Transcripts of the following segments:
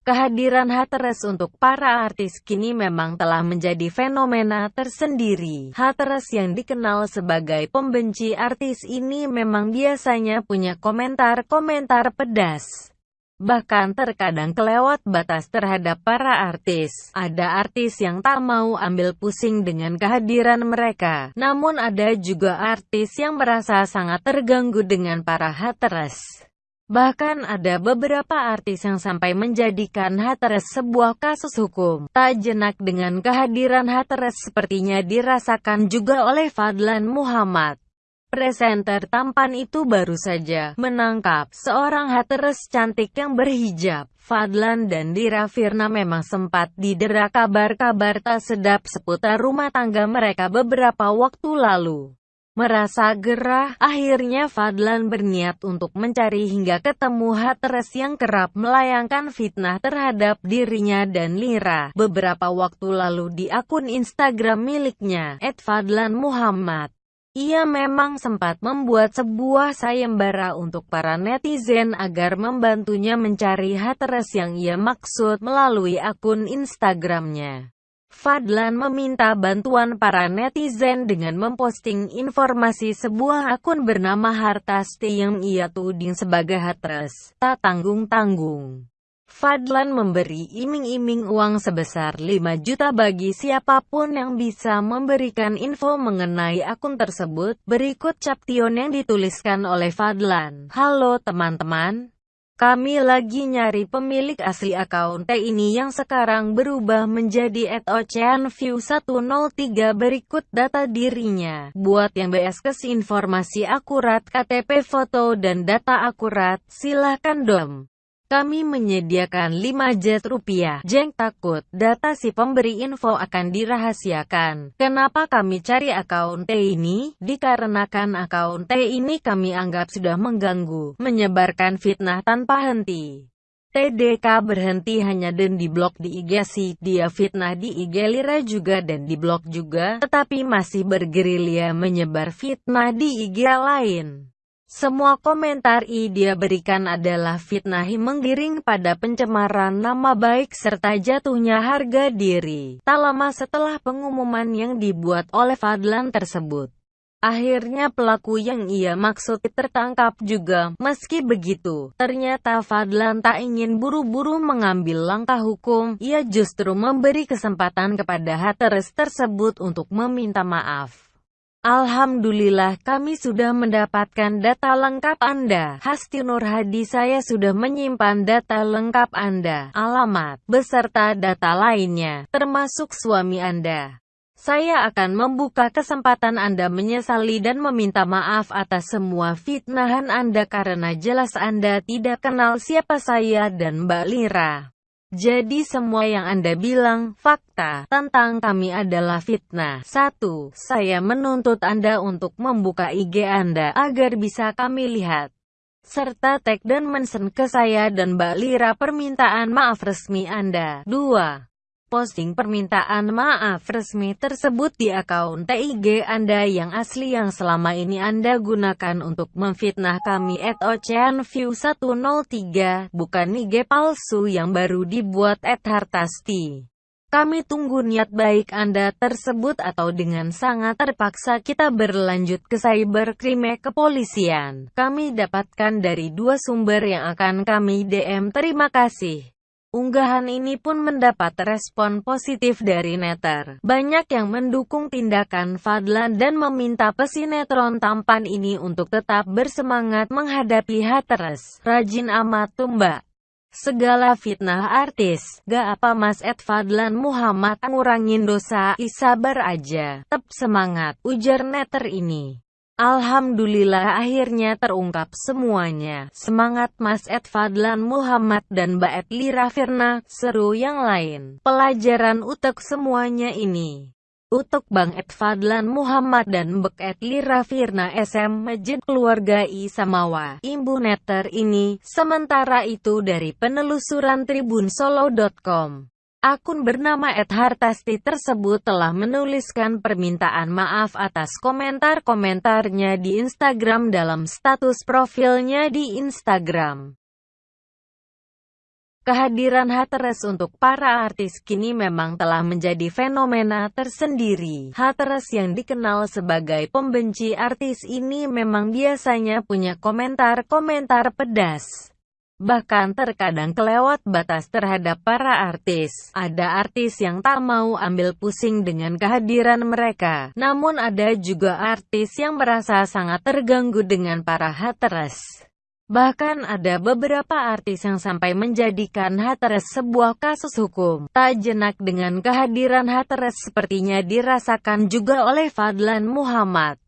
Kehadiran Hateres untuk para artis kini memang telah menjadi fenomena tersendiri. Hateres yang dikenal sebagai pembenci artis ini memang biasanya punya komentar-komentar pedas. Bahkan terkadang kelewat batas terhadap para artis. Ada artis yang tak mau ambil pusing dengan kehadiran mereka. Namun ada juga artis yang merasa sangat terganggu dengan para hateres. Bahkan ada beberapa artis yang sampai menjadikan Hateres sebuah kasus hukum. Tak jenak dengan kehadiran Hateres sepertinya dirasakan juga oleh Fadlan Muhammad. Presenter tampan itu baru saja menangkap seorang Hateres cantik yang berhijab. Fadlan dan Dira Firna memang sempat didera kabar-kabar tak sedap seputar rumah tangga mereka beberapa waktu lalu. Merasa gerah, akhirnya Fadlan berniat untuk mencari hingga ketemu Hateres yang kerap melayangkan fitnah terhadap dirinya dan Lira. Beberapa waktu lalu di akun Instagram miliknya, @fadlanmuhammad. Ia memang sempat membuat sebuah sayembara untuk para netizen agar membantunya mencari Hateres yang ia maksud melalui akun Instagramnya. Fadlan meminta bantuan para netizen dengan memposting informasi sebuah akun bernama Hartasti yang ia tuding sebagai hatres, tak tanggung-tanggung. Fadlan memberi iming-iming uang sebesar 5 juta bagi siapa pun yang bisa memberikan info mengenai akun tersebut. Berikut caption yang dituliskan oleh Fadlan. Halo teman-teman, kami lagi nyari pemilik asli akun T ini yang sekarang berubah menjadi @oceanview103 berikut data dirinya. Buat yang BS informasi akurat KTP foto dan data akurat, silahkan dom. Kami menyediakan 5 jet rupiah. Jeng takut, data si pemberi info akan dirahasiakan. Kenapa kami cari akun T ini? Dikarenakan akun T ini kami anggap sudah mengganggu, menyebarkan fitnah tanpa henti. TDK berhenti hanya dan diblok di IG si dia fitnah di IG Lira juga dan diblok juga, tetapi masih bergerilya menyebar fitnah di IG lain. Semua komentar i dia berikan adalah fitnah menggiring pada pencemaran nama baik serta jatuhnya harga diri. Tak lama setelah pengumuman yang dibuat oleh Fadlan tersebut. Akhirnya pelaku yang ia maksud tertangkap juga. Meski begitu, ternyata Fadlan tak ingin buru-buru mengambil langkah hukum. Ia justru memberi kesempatan kepada hateres tersebut untuk meminta maaf. Alhamdulillah kami sudah mendapatkan data lengkap Anda. Hasti Nur Hadi saya sudah menyimpan data lengkap Anda, alamat, beserta data lainnya, termasuk suami Anda. Saya akan membuka kesempatan Anda menyesali dan meminta maaf atas semua fitnahan Anda karena jelas Anda tidak kenal siapa saya dan Mbak Lira. Jadi semua yang Anda bilang, fakta, tentang kami adalah fitnah. 1. Saya menuntut Anda untuk membuka IG Anda, agar bisa kami lihat. Serta tag dan mention ke saya dan Mbak Lira permintaan maaf resmi Anda. 2 posting permintaan maaf resmi tersebut di akun TIG Anda yang asli yang selama ini Anda gunakan untuk memfitnah kami at oceanview103, bukan IG palsu yang baru dibuat at hartasti. Kami tunggu niat baik Anda tersebut atau dengan sangat terpaksa kita berlanjut ke cybercrime kepolisian. Kami dapatkan dari dua sumber yang akan kami DM. Terima kasih. Unggahan ini pun mendapat respon positif dari netter. Banyak yang mendukung tindakan Fadlan dan meminta pesinetron tampan ini untuk tetap bersemangat menghadapi hateres. Rajin amat tuh mbak. Segala fitnah artis, gak apa mas Ed Fadlan Muhammad ngurangin dosa, isabar aja, tetap semangat, ujar netter ini. Alhamdulillah akhirnya terungkap semuanya. Semangat Mas Ed Fadlan Muhammad dan Mbak Ed Lira Firna, seru yang lain. Pelajaran utek semuanya ini. Untuk Bang Ed Fadlan Muhammad dan Mbak Ed Lira Firna SM Majid Keluarga Isamawa, Imbu Netter ini, sementara itu dari penelusuran tribunsolo.com. Akun bernama Hartasti tersebut telah menuliskan permintaan maaf atas komentar-komentarnya di Instagram dalam status profilnya di Instagram. Kehadiran Hateres untuk para artis kini memang telah menjadi fenomena tersendiri. Hateres yang dikenal sebagai pembenci artis ini memang biasanya punya komentar-komentar pedas. Bahkan terkadang kelewat batas terhadap para artis. Ada artis yang tak mau ambil pusing dengan kehadiran mereka. Namun ada juga artis yang merasa sangat terganggu dengan para hateres. Bahkan ada beberapa artis yang sampai menjadikan Hateres sebuah kasus hukum. Tak jenak dengan kehadiran Hateres sepertinya dirasakan juga oleh Fadlan Muhammad.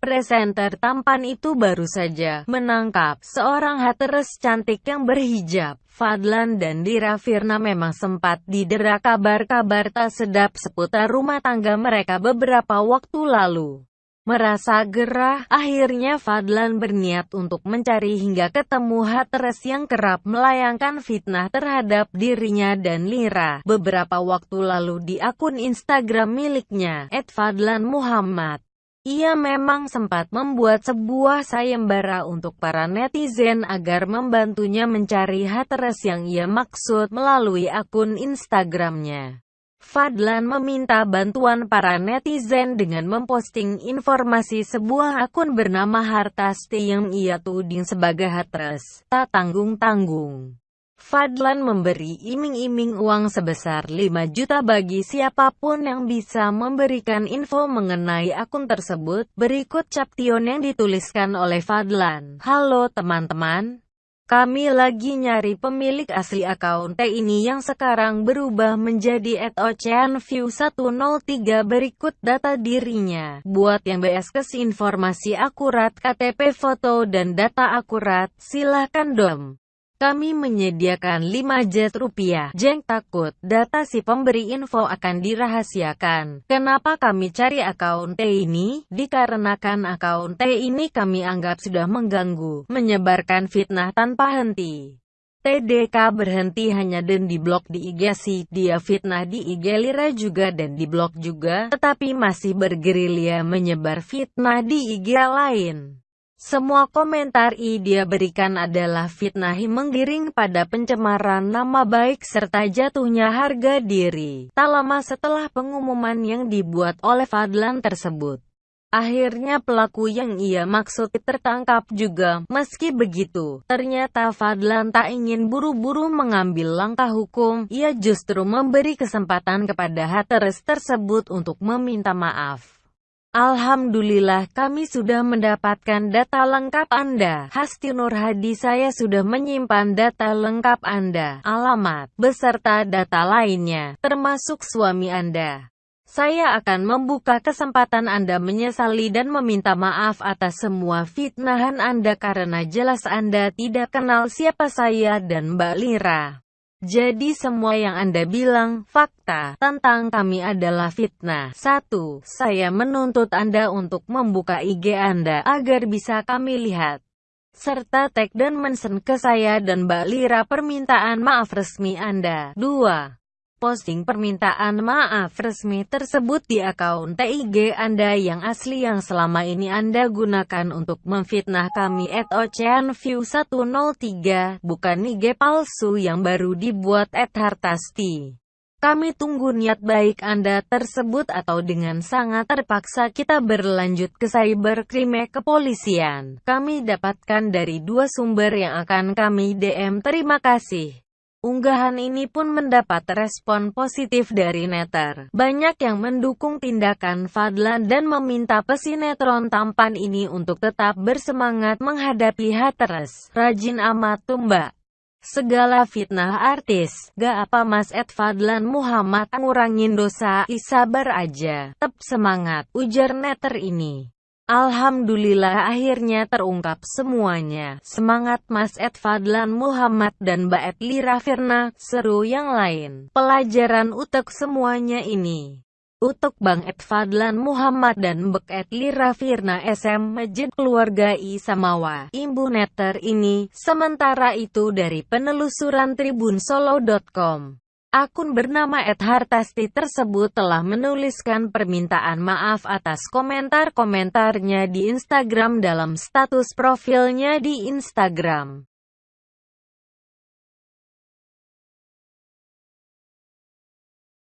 Presenter tampan itu baru saja menangkap seorang Hateres cantik yang berhijab. Fadlan dan Dira Firna memang sempat didera kabar-kabar tak sedap seputar rumah tangga mereka beberapa waktu lalu. Merasa gerah, akhirnya Fadlan berniat untuk mencari hingga ketemu Hateres yang kerap melayangkan fitnah terhadap dirinya dan Lira. Beberapa waktu lalu di akun Instagram miliknya, @fadlanmuhammad. Ia memang sempat membuat sebuah sayembara untuk para netizen agar membantunya mencari Hateres yang ia maksud melalui akun Instagramnya. Fadlan meminta bantuan para netizen dengan memposting informasi sebuah akun bernama Hartasti yang ia tuding sebagai hatres, tak tanggung-tanggung. Fadlan memberi iming-iming uang sebesar 5 juta bagi siapa pun yang bisa memberikan info mengenai akun tersebut. Berikut caption yang dituliskan oleh Fadlan. Halo teman-teman, kami lagi nyari pemilik asli akun T ini yang sekarang berubah menjadi @oceanview103 berikut data dirinya. Buat yang BS informasi akurat KTP foto dan data akurat, silahkan dom. Kami menyediakan 5 jet rupiah. Jeng takut, data si pemberi info akan dirahasiakan. Kenapa kami cari akun T ini? Dikarenakan akun T ini kami anggap sudah mengganggu, menyebarkan fitnah tanpa henti. TDK berhenti hanya dan diblok di IG si dia fitnah di IG Lira juga dan diblok juga, tetapi masih bergerilya menyebar fitnah di IG lain. Semua komentar i dia berikan adalah fitnah menggiring pada pencemaran nama baik serta jatuhnya harga diri. Tak lama setelah pengumuman yang dibuat oleh Fadlan tersebut. Akhirnya pelaku yang ia maksud tertangkap juga. Meski begitu, ternyata Fadlan tak ingin buru-buru mengambil langkah hukum. Ia justru memberi kesempatan kepada hateres tersebut untuk meminta maaf. Alhamdulillah kami sudah mendapatkan data lengkap Anda. Hasti Nur Hadi saya sudah menyimpan data lengkap Anda, alamat, beserta data lainnya, termasuk suami Anda. Saya akan membuka kesempatan Anda menyesali dan meminta maaf atas semua fitnahan Anda karena jelas Anda tidak kenal siapa saya dan Mbak Lira. Jadi semua yang Anda bilang, fakta, tentang kami adalah fitnah. 1. Saya menuntut Anda untuk membuka IG Anda, agar bisa kami lihat. Serta tag dan mention ke saya dan Mbak Lira permintaan maaf resmi Anda. 2 posting permintaan maaf resmi tersebut di akun TIG Anda yang asli yang selama ini Anda gunakan untuk memfitnah kami at oceanview103, bukan IG palsu yang baru dibuat at hartasti. Kami tunggu niat baik Anda tersebut atau dengan sangat terpaksa kita berlanjut ke cybercrime kepolisian. Kami dapatkan dari dua sumber yang akan kami DM. Terima kasih. Unggahan ini pun mendapat respon positif dari netter. Banyak yang mendukung tindakan Fadlan dan meminta pesinetron tampan ini untuk tetap bersemangat menghadapi hateres. Rajin amat tumbak. Segala fitnah artis, gak apa mas Ed Fadlan Muhammad ngurangin dosa, isabar aja, tep semangat, ujar netter ini. Alhamdulillah akhirnya terungkap semuanya. Semangat Mas Ed Fadlan Muhammad dan Mbak Ed Lira Firna, seru yang lain. Pelajaran utek semuanya ini. Untuk Bang Ed Fadlan Muhammad dan Mbak Ed Lira Firna SM Masjid Keluarga Isamawa, Imbu Netter ini, sementara itu dari penelusuran tribunsolo.com. Akun bernama Hartasti tersebut telah menuliskan permintaan maaf atas komentar-komentarnya di Instagram dalam status profilnya di Instagram.